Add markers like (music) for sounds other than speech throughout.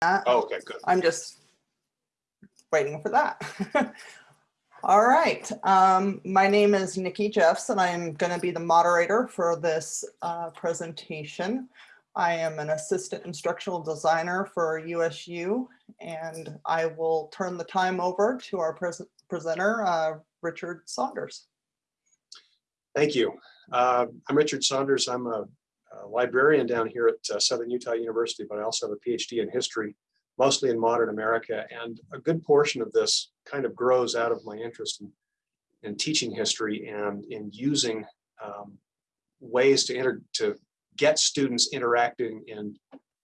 that. Oh, Okay, good. I'm just waiting for that. (laughs) All right, um, my name is Nikki Jeffs and I'm going to be the moderator for this uh, presentation. I am an assistant instructional designer for USU and I will turn the time over to our pres- presenter, uh, Richard Saunders. Thank you. Uh, I'm Richard Saunders. I'm a librarian down here at uh, Southern Utah University, but I also have a PhD in history, mostly in modern America. And a good portion of this kind of grows out of my interest in, in teaching history and in using um, ways to to get students interacting and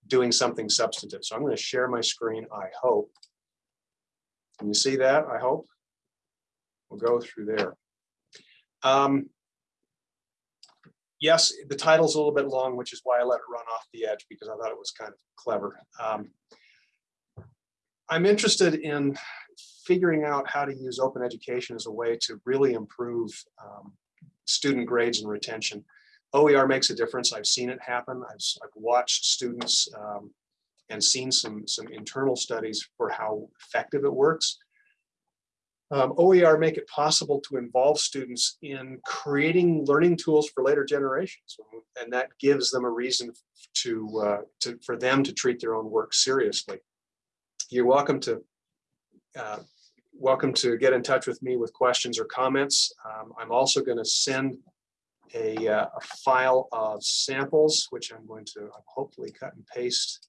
doing something substantive. So I'm going to share my screen, I hope. Can you see that? I hope. We'll go through there. Um, yes, the title's a little bit long, which is why I let it run off the edge because I thought it was kind of clever. Um, I'm interested in figuring out how to use open education as a way to really improve um, student grades and retention. OER makes a difference. I've seen it happen. I've, I've watched students um, and seen some, some internal studies for how effective it works. Um, OER make it possible to involve students in creating learning tools for later generations. And that gives them a reason to, uh, to for them to treat their own work seriously. You're welcome to uh, welcome to get in touch with me with questions or comments. Um, I'm also going to send a, uh, a file of samples, which I'm going to hopefully cut and paste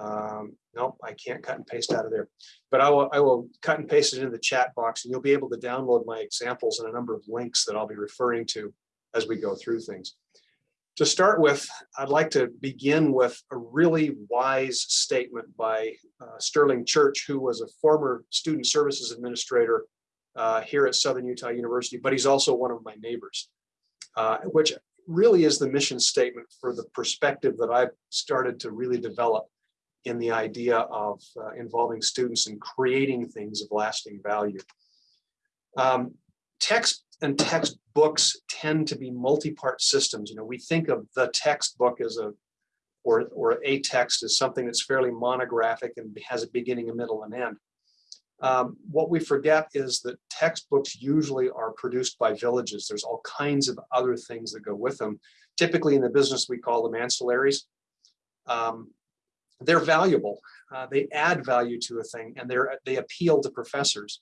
um, nope, I can't cut and paste out of there, but I will, I will cut and paste it into the chat box and you'll be able to download my examples and a number of links that I'll be referring to as we go through things. To start with, I'd like to begin with a really wise statement by uh, Sterling Church, who was a former student services administrator uh, here at Southern Utah University, but he's also one of my neighbors, uh, which really is the mission statement for the perspective that I've started to really develop in the idea of uh, involving students in creating things of lasting value. Um, text and textbooks tend to be multi-part systems. You know, we think of the textbook as a, or, or a text as something that's fairly monographic and has a beginning, a middle, and end. Um, what we forget is that textbooks usually are produced by villages. There's all kinds of other things that go with them. Typically in the business, we call them ancillaries. Um, they're valuable. Uh, they add value to a thing and they're they appeal to professors.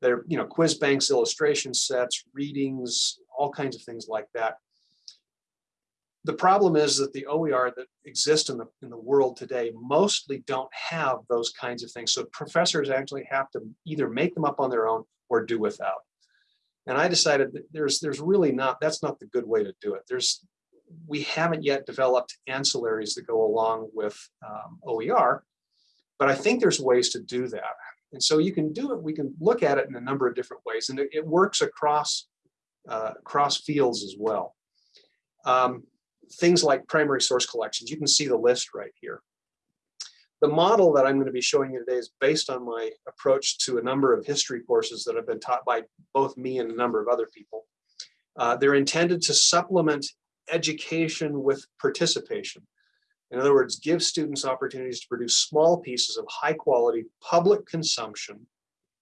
They're, you know, quiz banks, illustration sets, readings, all kinds of things like that. The problem is that the OER that exist in the in the world today mostly don't have those kinds of things. So professors actually have to either make them up on their own or do without. And I decided that there's there's really not that's not the good way to do it. There's we haven't yet developed ancillaries that go along with um, OER, but I think there's ways to do that. And so you can do it, we can look at it in a number of different ways, and it, it works across, uh, across fields as well. Um, things like primary source collections, you can see the list right here. The model that I'm going to be showing you today is based on my approach to a number of history courses that have been taught by both me and a number of other people. Uh, they're intended to supplement education with participation. In other words, give students opportunities to produce small pieces of high quality public consumption,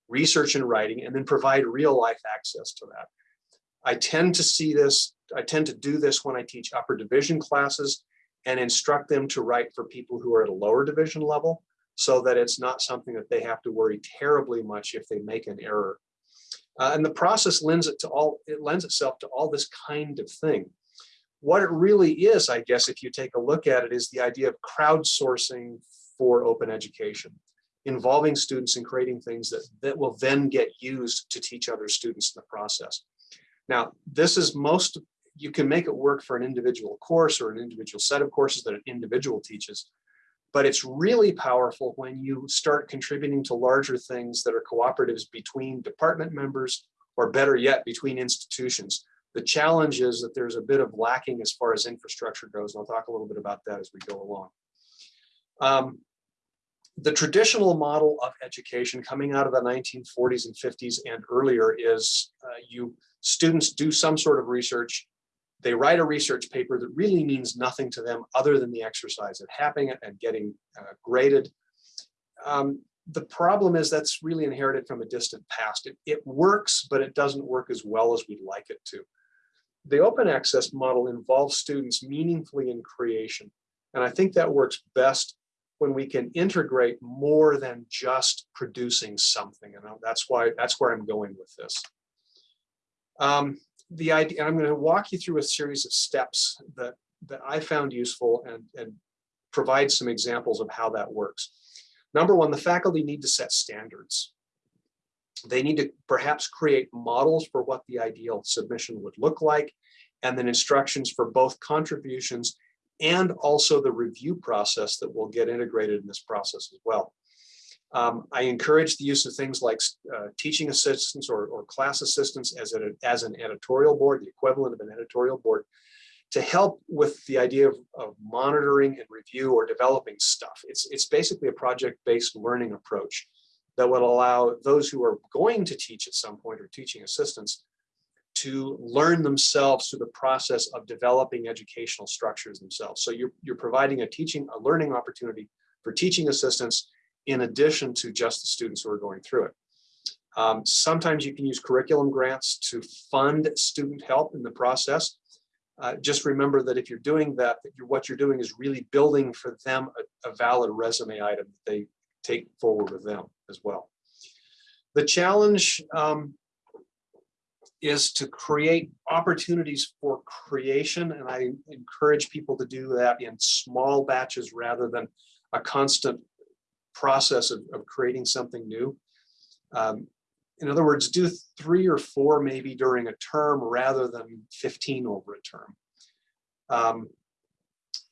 research and writing, and then provide real life access to that. I tend to see this, I tend to do this when I teach upper division classes and instruct them to write for people who are at a lower division level so that it's not something that they have to worry terribly much if they make an error. Uh, and the process lends it to all, it lends itself to all this kind of thing what it really is, I guess, if you take a look at it, is the idea of crowdsourcing for open education, involving students in creating things that, that will then get used to teach other students in the process. Now, this is most, you can make it work for an individual course or an individual set of courses that an individual teaches, but it's really powerful when you start contributing to larger things that are cooperatives between department members, or better yet, between institutions. The challenge is that there's a bit of lacking as far as infrastructure goes. And I'll talk a little bit about that as we go along. Um, the traditional model of education coming out of the 1940s and 50s and earlier is uh, you students do some sort of research, they write a research paper that really means nothing to them other than the exercise of having it and getting uh, graded. Um, the problem is that's really inherited from a distant past. It, it works, but it doesn't work as well as we'd like it to. The open access model involves students meaningfully in creation. And I think that works best when we can integrate more than just producing something. And that's why that's where I'm going with this. Um, the idea, I'm going to walk you through a series of steps that, that I found useful and, and provide some examples of how that works. Number one, the faculty need to set standards. They need to perhaps create models for what the ideal submission would look like, and then instructions for both contributions and also the review process that will get integrated in this process as well. Um, I encourage the use of things like uh, teaching assistants or, or, class assistants as, a, as an editorial board, the equivalent of an editorial board, to help with the idea of, of monitoring and review or developing stuff. It's, it's basically a project-based learning approach that would allow those who are going to teach at some point or teaching assistants to learn themselves through the process of developing educational structures themselves. So you're, you're providing a teaching, a learning opportunity for teaching assistants in addition to just the students who are going through it. Um, sometimes you can use curriculum grants to fund student help in the process. Uh, just remember that if you're doing that, that you're, what you're doing is really building for them a, a valid resume item that they take forward with them as well. The challenge um, is to create opportunities for creation. And I encourage people to do that in small batches rather than a constant process of, of creating something new. Um, in other words, do three or four maybe during a term rather than 15 over a term. Um,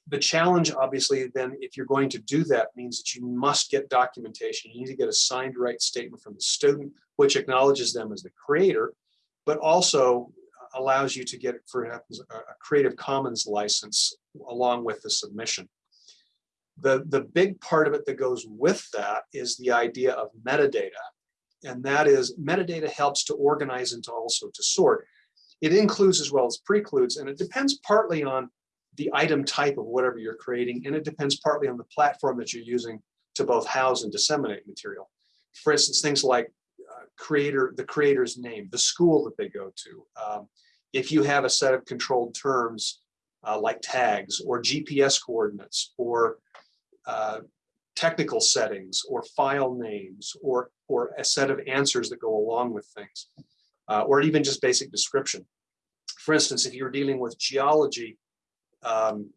the challenge, obviously, then, if you're going to do that, means that you must get documentation. You need to get a signed right statement from the student, which acknowledges them as the creator, but also allows you to get, for a Creative Commons license along with the submission. The, the big part of it that goes with that is the idea of metadata. And that is metadata helps to organize and to also to sort. It includes as well as precludes, and it depends partly on the item type of whatever you're creating, and it depends partly on the platform that you're using to both house and disseminate material. For instance, things like uh, creator, the creator's name, the school that they go to. Um, if you have a set of controlled terms uh, like tags or GPS coordinates or uh, technical settings or file names or, or a set of answers that go along with things, uh, or even just basic description. For instance, if you're dealing with geology, um,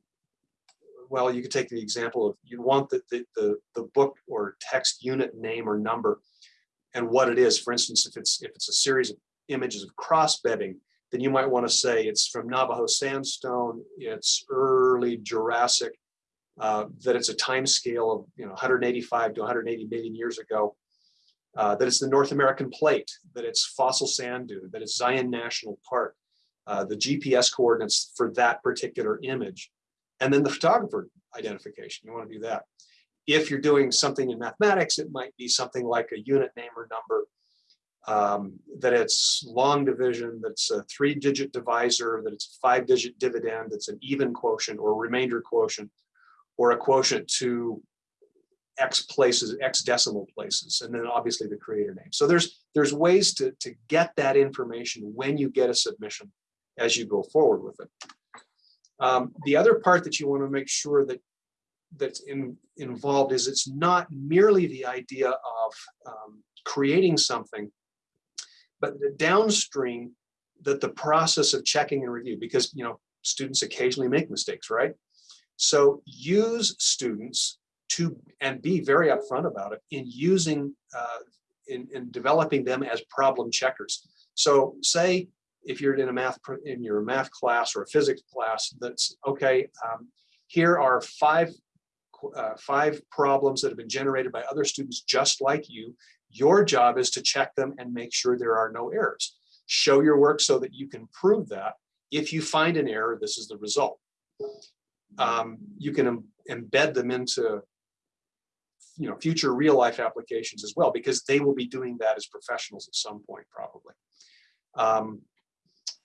well, you could take the example of you want the, the, the, the book or text unit name or number and what it is. For instance, if it's if it's a series of images of cross bedding, then you might want to say it's from Navajo sandstone, it's early Jurassic, uh, that it's a time scale of you know 185 to 180 million years ago, uh, that it's the North American plate, that it's fossil sand dune, that it's Zion National Park, uh, the GPS coordinates for that particular image, and then the photographer identification. You want to do that. If you're doing something in mathematics, it might be something like a unit name or number, um, that it's long division, that's a three digit divisor, that it's a five digit dividend, that's an even quotient or remainder quotient, or a quotient to X places, X decimal places, and then obviously the creator name. So there's there's ways to, to get that information when you get a submission as you go forward with it. Um, the other part that you want to make sure that that's in, involved is it's not merely the idea of um, creating something, but the downstream that the process of checking and review, because you know students occasionally make mistakes, right? So use students to, and be very upfront about it in using, uh, in, in developing them as problem checkers. So say if you're in a math, in your math class or a physics class, that's okay, um, here are five, uh, five problems that have been generated by other students just like you. Your job is to check them and make sure there are no errors. Show your work so that you can prove that. If you find an error, this is the result um, you can embed them into you know future real life applications as well because they will be doing that as professionals at some point probably um,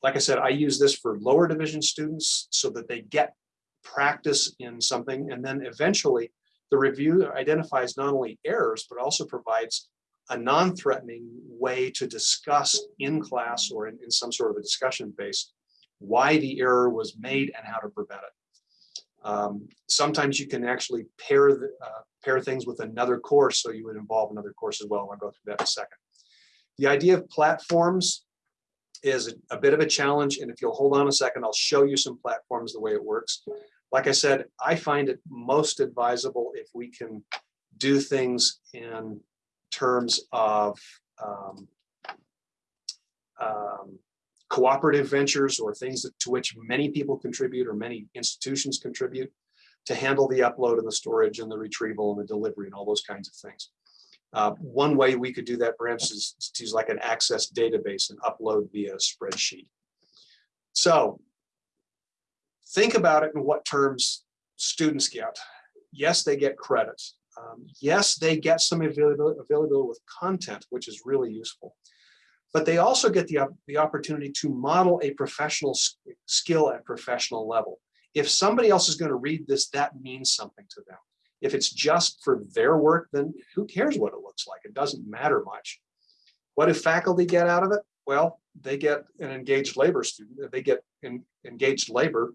like I said, I use this for lower division students so that they get practice in something. And then eventually the review identifies not only errors, but also provides a non-threatening way to discuss in class or in, in some sort of a discussion base why the error was made and how to prevent it. Um, sometimes you can actually pair the, uh, pair things with another course, so you would involve another course as well. I'll go through that in a second. The idea of platforms is a, bit of a challenge, and if you'll hold on a second, I'll show you some platforms the way it works. Like I said, I find it most advisable if we can do things in terms of um, um, cooperative ventures or things that, to which many people contribute or many institutions contribute to handle the upload and the storage and the retrieval and the delivery and all those kinds of things. Uh, one way we could do that perhaps is to use like an access database and upload via spreadsheet. So think about it in what terms students get. Yes, they get credit. Um, yes, they get some availability, availability with content, which is really useful. But they also get the, the opportunity to model a professional skill at professional level. If somebody else is going to read this, that means something to them. If it's just for their work, then who cares what it looks like? It doesn't matter much. What do faculty get out of it? Well, they get an engaged labor student, they get engaged labor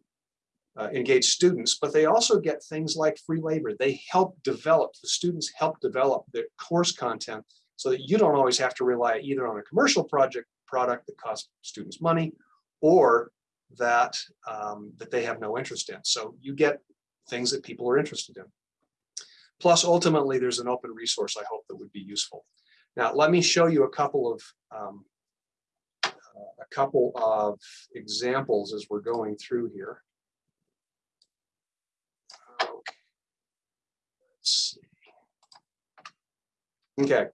uh, engaged students, but they also get things like free labor. They help develop, the students help develop the course content so that you don't always have to rely either on a commercial project product that costs students money or that, um, that they have no interest in. So you get things that people are interested in. Plus, ultimately, there's an open resource I hope that would be useful. Now, let me show you a couple of um, uh, a couple of examples as we're going through here. Okay,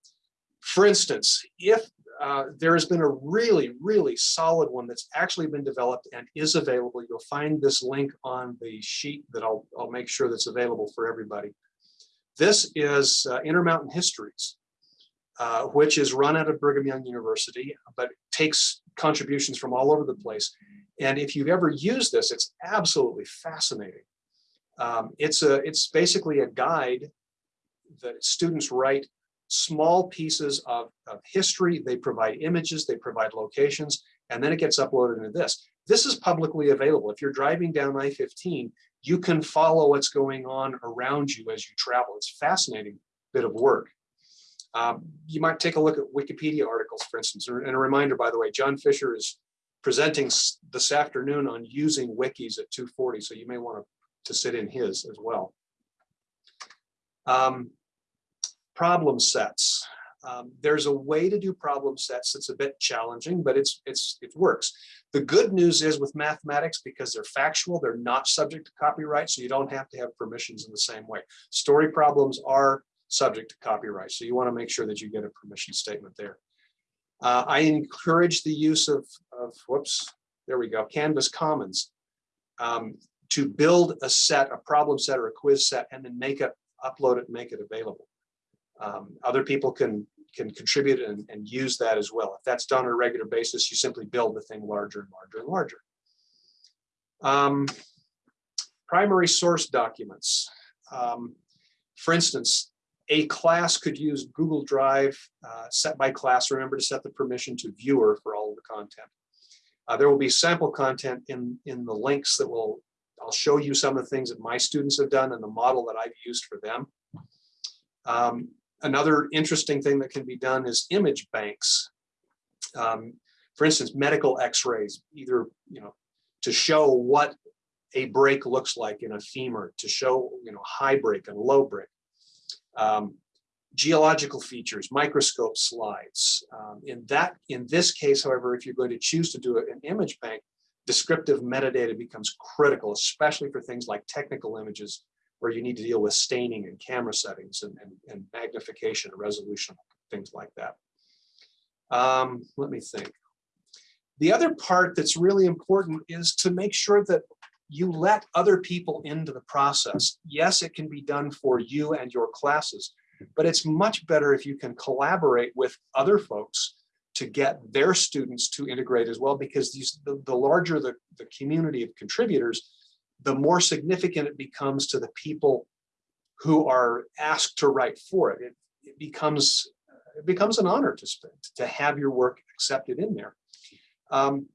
for instance, if uh, there has been a really, really solid one that's actually been developed and is available, you'll find this link on the sheet that I'll, I'll make sure that's available for everybody. This is uh, Intermountain Histories, uh, which is run out of Brigham Young University, but takes contributions from all over the place. And if you've ever used this, it's absolutely fascinating. Um, it's a it's basically a guide that students write small pieces of, of history. They provide images, they provide locations, and then it gets uploaded into this. This is publicly available. If you're driving down I-15, you can follow what's going on around you as you travel. It's fascinating bit of work. Um, you might take a look at Wikipedia articles, for instance, and a reminder, by the way, John Fisher is presenting this afternoon on using wikis at 240, so you may want to sit in his as well. Um, problem sets. Um, there's a way to do problem sets that's a bit challenging, but it's it's it works. The good news is with mathematics, because they're factual, they're not subject to copyright, so you don't have to have permissions in the same way. Story problems are subject to copyright, so you want to make sure that you get a permission statement there. Uh, I encourage the use of, of, whoops, there we go, Canvas Commons. Um, to build a set, a problem set or a quiz set, and then make it, upload it, and make it available. Um, other people can can contribute and, and use that as well. If that's done on a regular basis, you simply build the thing larger and larger and larger. Um, primary source documents. Um, for instance, a class could use Google Drive uh, set by class. Remember to set the permission to viewer for all of the content. Uh, there will be sample content in, in the links that will I'll show you some of the things that my students have done and the model that I've used for them. Um, another interesting thing that can be done is image banks. Um, for instance, medical x-rays, either, you know, to show what a break looks like in a femur, to show, you know, high break and low break. Um, geological features, microscope slides. Um, in that, in this case, however, if you're going to choose to do an image bank, descriptive metadata becomes critical, especially for things like technical images where you need to deal with staining and camera settings and, and, and magnification and resolution, things like that. Um, let me think. The other part that's really important is to make sure that you let other people into the process. Yes, it can be done for you and your classes, but it's much better if you can collaborate with other folks to get their students to integrate as well, because these, the, the larger the, the community of contributors, the more significant it becomes to the people who are asked to write for it. It, it becomes it becomes an honor to spend, to have your work accepted in there. Um,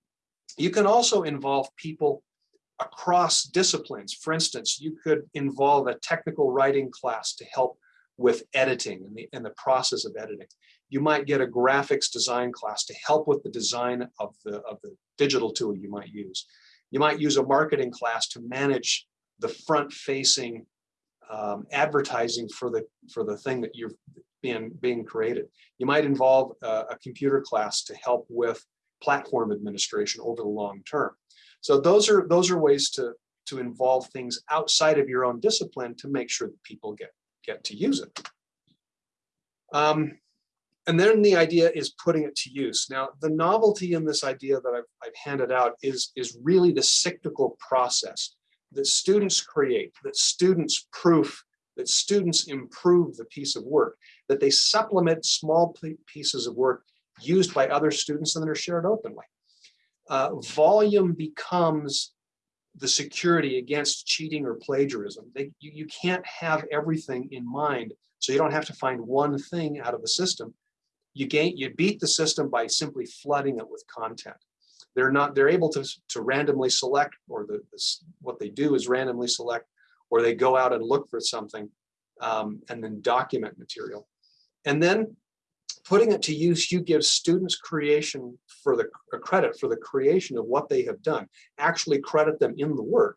you can also involve people across disciplines. For instance, you could involve a technical writing class to help with editing and the, and the process of editing. You might get a graphics design class to help with the design of the, of the digital tool you might use. You might use a marketing class to manage the front facing um, advertising for the for the thing that you're being being created. You might involve a, a computer class to help with platform administration over the long term. So those are those are ways to to involve things outside of your own discipline to make sure that people get get to use it. Um, and then the idea is putting it to use. Now, the novelty in this idea that I've, I've handed out is, is really the cyclical process that students create, that students proof, that students improve the piece of work, that they supplement small pieces of work used by other students and that are shared openly. Uh, volume becomes the security against cheating or plagiarism. They, you, you can't have everything in mind, so you don't have to find one thing out of the system. You gain, you beat the system by simply flooding it with content. They're not, they're able to, to randomly select, or the, what they do is randomly select, or they go out and look for something um, and then document material. And then putting it to use, you give students creation for the credit for the creation of what they have done, actually credit them in the work.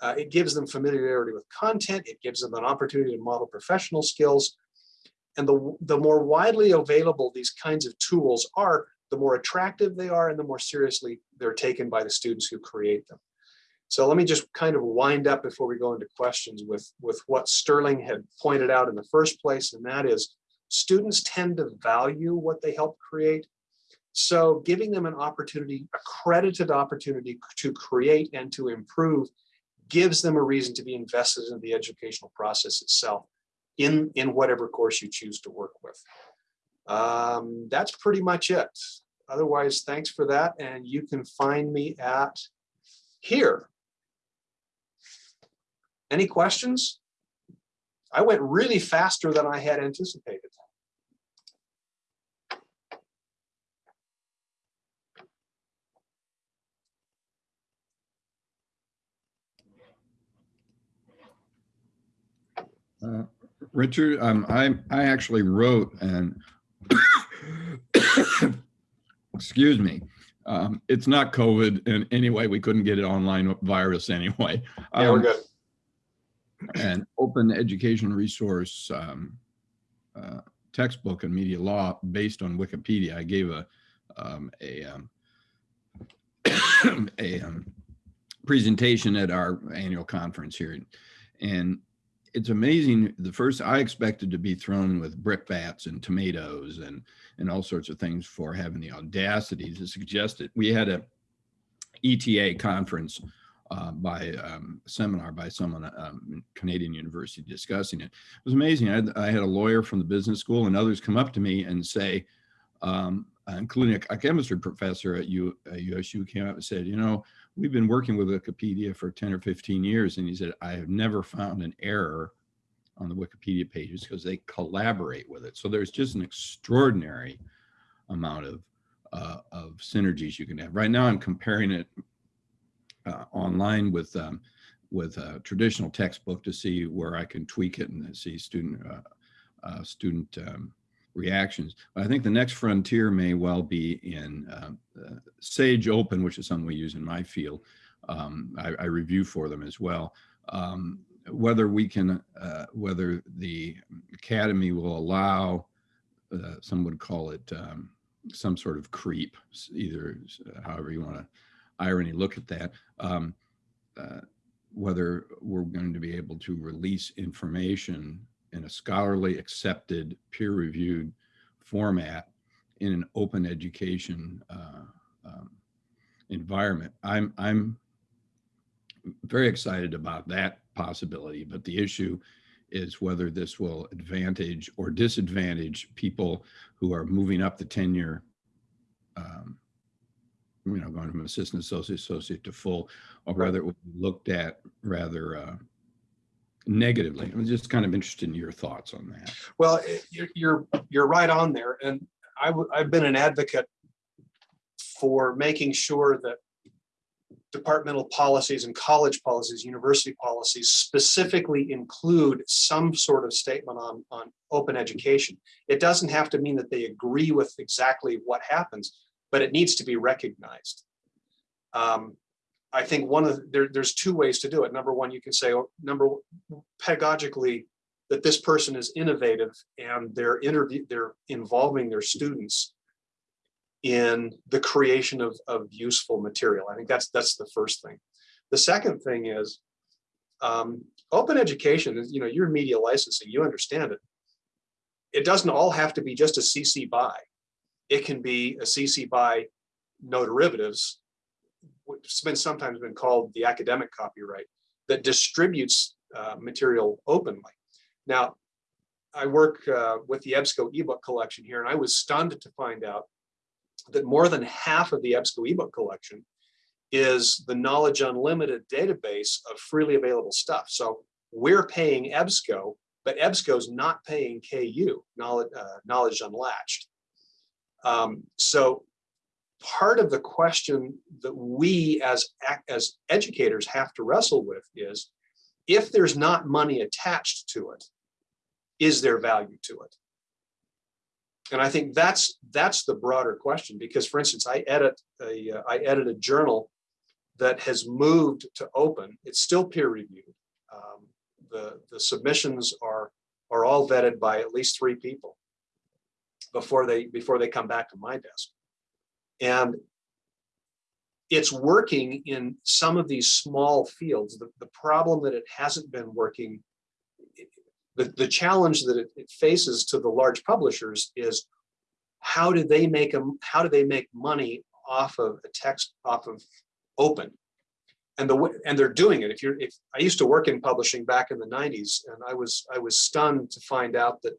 Uh, it gives them familiarity with content. It gives them an opportunity to model professional skills. And the, the more widely available these kinds of tools are, the more attractive they are and the more seriously they're taken by the students who create them. So let me just kind of wind up before we go into questions with, with what Sterling had pointed out in the first place, and that is students tend to value what they help create. So giving them an opportunity, accredited opportunity to create and to improve gives them a reason to be invested in the educational process itself in, in whatever course you choose to work with. Um, that's pretty much it. Otherwise, thanks for that. And you can find me at here. Any questions? I went really faster than I had anticipated. Uh, Richard, um, I, I actually wrote and (coughs) excuse me, um, it's not COVID in any way. We couldn't get it online virus anyway. Yeah, we're Um, good. an open education resource um, uh, textbook in media law based on Wikipedia. I gave a um, a um, (coughs) a um, presentation at our annual conference here, and it's amazing. The first I expected to be thrown with brickbats and tomatoes and and all sorts of things for having the audacity to suggest it. We had a ETA conference uh, by um, seminar by someone um, Canadian University discussing it. It was amazing. I had, I had, a lawyer from the business school and others come up to me and say, um, including a, chemistry professor at U, USU came up and said, you know, we've been working with Wikipedia for 10 or 15 years. And he said, I have never found an error on the Wikipedia pages because they collaborate with it. So there's just an extraordinary amount of, uh, of synergies you can have. Right now I'm comparing it uh, online with um, with a traditional textbook to see where I can tweak it and see student uh, uh, student um, reactions. But I think the next frontier may well be in um, Sage Open, which is something we use in my field. Um, I, I, review for them as well. Um, whether we can, uh, whether the academy will allow, uh, some would call it um, some sort of creep, either however you want to irony look at that, um, uh, whether we're going to be able to release information in a scholarly accepted peer reviewed format in an open education uh, um, environment. I'm, I'm very excited about that possibility, but the issue is whether this will advantage or disadvantage people who are moving up the tenure um, you know, going from assistant associate, associate to full, or whether it would be looked at rather uh, negatively. I'm just kind of interested in your thoughts on that. Well, you're, you're, right on there. And I've been an advocate for making sure that departmental policies and college policies, university policies specifically include some sort of statement on, on open education. It doesn't have to mean that they agree with exactly what happens, but it needs to be recognized. Um, I think one of, the- there, there's two ways to do it. Number one, you can say, oh, number, pedagogically, that this person is innovative and they're interview, they're involving their students in the creation of, of useful material. I think that's, that's the first thing. The second thing is, um, open education is, you know, you're media licensing, you understand it. It doesn't all have to be just a CC by. It can be a CC by no derivatives, has been sometimes been called the academic copyright, that distributes uh, material openly. Now, I work uh, with the EBSCO ebook collection here, and I was stunned to find out that more than half of the EBSCO ebook collection is the Knowledge Unlimited database of freely available stuff. So we're paying EBSCO, but EBSCO's not paying KU, Knowledge, uh, Knowledge Unlatched. Um, so part of the question that we as, as educators have to wrestle with is, if there's not money attached to it, is there value to it? And I think that's that's the broader question because, for instance, I edit a uh, I edit a journal that has moved to open. It's still peer reviewed. Um, the the submissions are are all vetted by at least three people before they before they come back to my desk, and it's working in some of these small fields. The, the problem that it hasn't been working the, the challenge that it, it faces to the large publishers is how do they make them, how do they make money off of a text, off of open? And the, and they're doing it. If you're, if, I used to work in publishing back in the nineties and I was, I was stunned to find out that,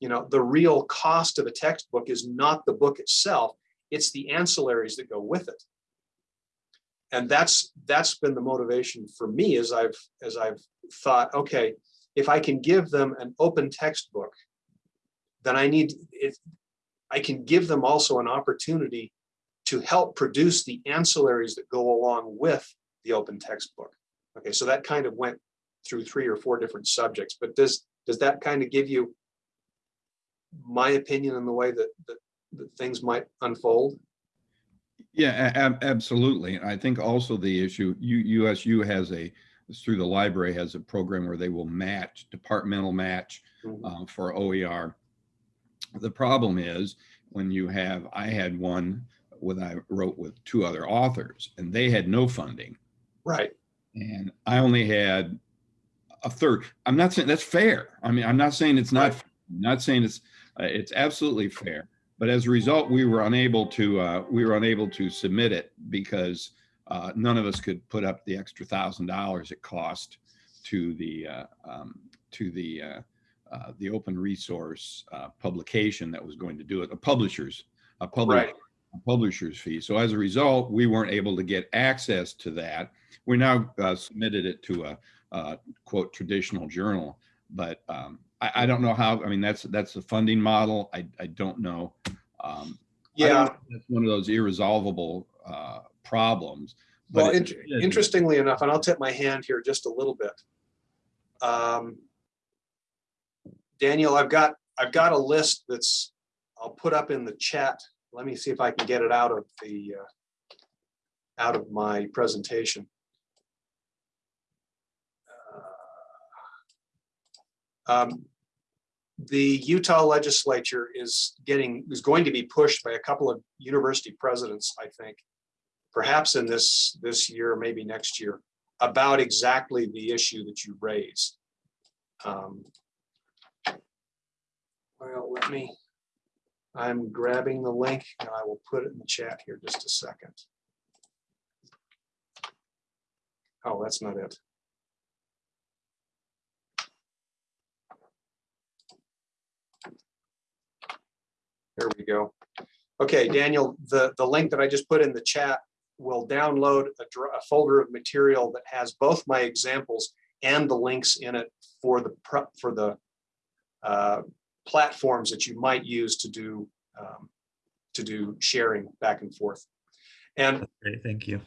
you know, the real cost of a textbook is not the book itself, it's the ancillaries that go with it. And that's, that's been the motivation for me as I've, as I've thought, okay, if I can give them an open textbook, then I need, if, I can give them also an opportunity to help produce the ancillaries that go along with the open textbook. Okay, so that kind of went through three or four different subjects, but does, does that kind of give you my opinion in the way that, that, that things might unfold? Yeah, ab- absolutely. I think also the issue, U- USU has a, through the library has a program where they will match, departmental match Mhm. uh, for OER. The problem is when you have, I had one with, I wrote with two other authors and they had no funding Right, and I only had a third. I'm not saying that's fair. I mean, I'm not saying it's not, Right. I'm not saying it's, uh, it's absolutely fair. But as a result, we were unable to, uh, we were unable to submit it because uh, none of us could put up the extra thousand dollars it cost to the, uh, um, to the, uh, uh, the open resource uh, publication that was going to do it, a publisher's, a public, right, a publisher's fee. So as a result, we weren't able to get access to that. We now uh, submitted it to a, uh quote traditional journal, but um, I, I don't know how. I mean, that's that's the funding model. I I don't know. Um, yeah. know that's one of those irresolvable uh, problems. but Well, it- int- interestingly enough, and I'll tip my hand here just a little bit. Um, Daniel, I've got, I've got a list that's, I'll put up in the chat. Let me see if I can get it out of the, uh, out of my presentation. Um, The Utah legislature is getting, is going to be pushed by a couple of university presidents, I think, perhaps in this, this year, maybe next year, about exactly the issue that you raised. Um, Well, let me, I'm grabbing the link and I will put it in the chat here just a second. Oh, that's not it. There we go. Okay, Daniel, the, the link that I just put in the chat will download a, a folder of material that has both my examples and the links in it for the, for the uh, platforms that you might use to do, um, to do sharing back and forth. And Great, thank you.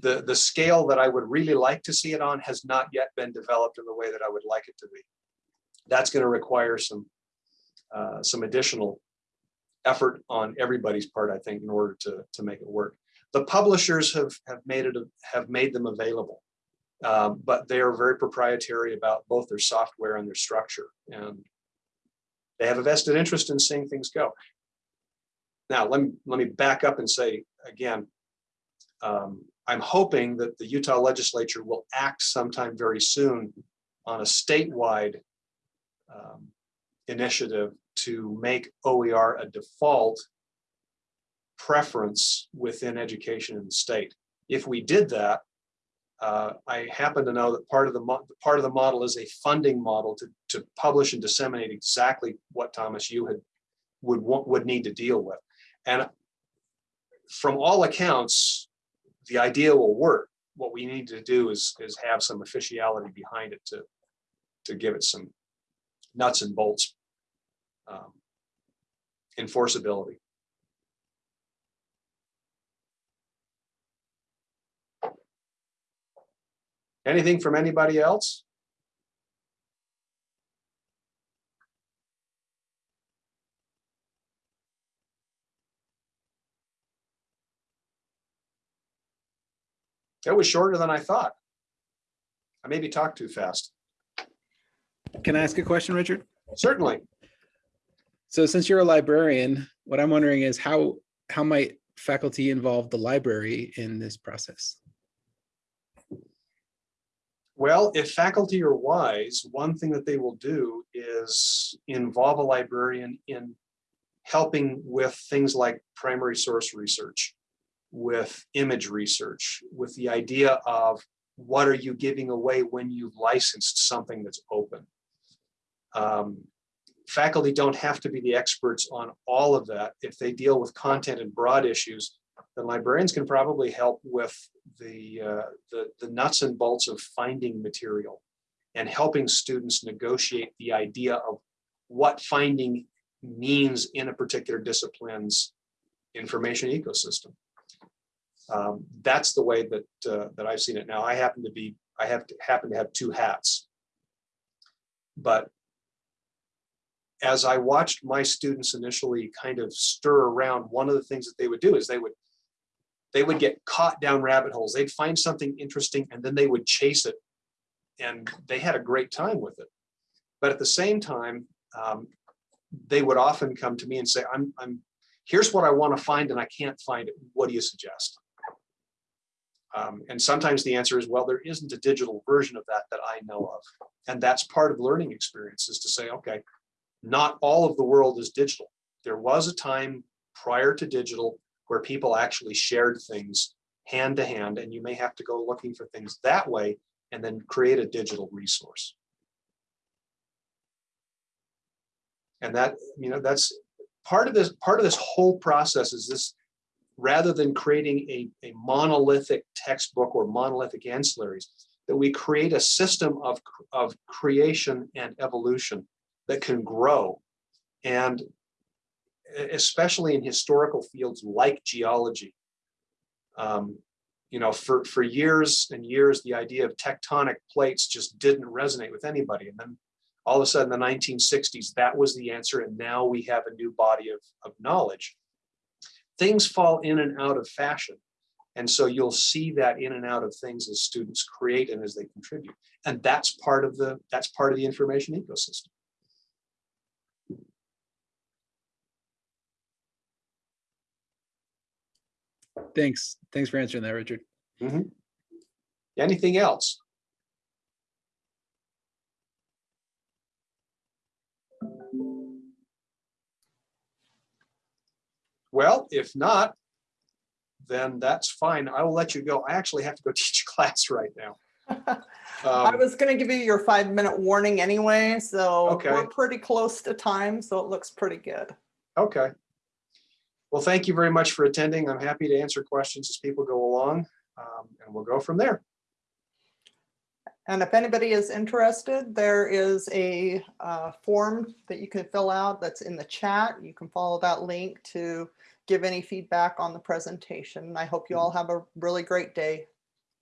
the, the scale that I would really like to see it on has not yet been developed in the way that I would like it to be. That's going to require some, uh, some additional effort on everybody's part, I think, in order to, to make it work. The publishers have, have made it, have made them available. Um, but they are very proprietary about both their software and their structure, and they have a vested interest in seeing things go. Now, let me, let me back up and say again, um, I'm hoping that the Utah legislature will act sometime very soon on a statewide um, initiative to make OER a default preference within education in the state. If we did that, uh, I happen to know that part of the part of the model is a funding model to to publish and disseminate exactly what Thomas you had would would need to deal with, and from all accounts, the idea will work. What we need to do is, is have some officiality behind it to, to give it some nuts and bolts um, enforceability. Anything from anybody else? That was shorter than I thought. I maybe talked too fast. Can I ask a question, Richard? Certainly. So since you're a librarian, what I'm wondering is how, how might faculty involve the library in this process? Well, if faculty are wise, one thing that they will do is involve a librarian in helping with things like primary source research, with image research, with the idea of what are you giving away when you've licensed something that's open. Um, faculty don't have to be the experts on all of that. If they deal with content and broad issues, then librarians can probably help with the, uh, the, the nuts and bolts of finding material and helping students negotiate the idea of what finding means in a particular discipline's information ecosystem. Um, that's the way that, uh, that I've seen it now. I happen to be, I have to happen to have two hats. But as I watched my students initially kind of stir around, one of the things that they would do is they would they would get caught down rabbit holes. They'd find something interesting and then they would chase it. And they had a great time with it. But at the same time, um, they would often come to me and say, I'm, I'm, here's what I want to find and I can't find it. What do you suggest? Um, and sometimes the answer is, well, there isn't a digital version of that that I know of. And that's part of learning experience is to say, okay, not all of the world is digital. There was a time prior to digital where people actually shared things hand to hand, and you may have to go looking for things that way and then create a digital resource. And that, you know, that's part of this, part of this whole process is this, rather than creating a, a monolithic textbook or monolithic ancillaries, that we create a system of, of creation and evolution that can grow. And especially in historical fields like geology. Um, you know, for, for years and years, the idea of tectonic plates just didn't resonate with anybody. And then all of a sudden, the 1960s, that was the answer. And now we have a new body of, of knowledge. Things fall in and out of fashion. And so you'll see that in and out of things as students create and as they contribute. And that's part of the, that's part of the information ecosystem. Thanks. Thanks for answering that, Richard. Anything else? Well, if not, then that's fine. I will let you go. I actually have to go (laughs) teach class right now. (laughs) I Um, was gonna give you your five minute warning anyway, so Okay. we're pretty close to time, so it looks pretty good. Okay. Well, thank you very much for attending. I'm happy to answer questions as people go along, um, and we'll go from there. And if anybody is interested, there is a uh, form that you can fill out that's in the chat. You can follow that link to give any feedback on the presentation. I hope you all have a really great day.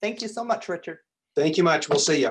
Thank you so much, Richard. Thank you much. We'll see you.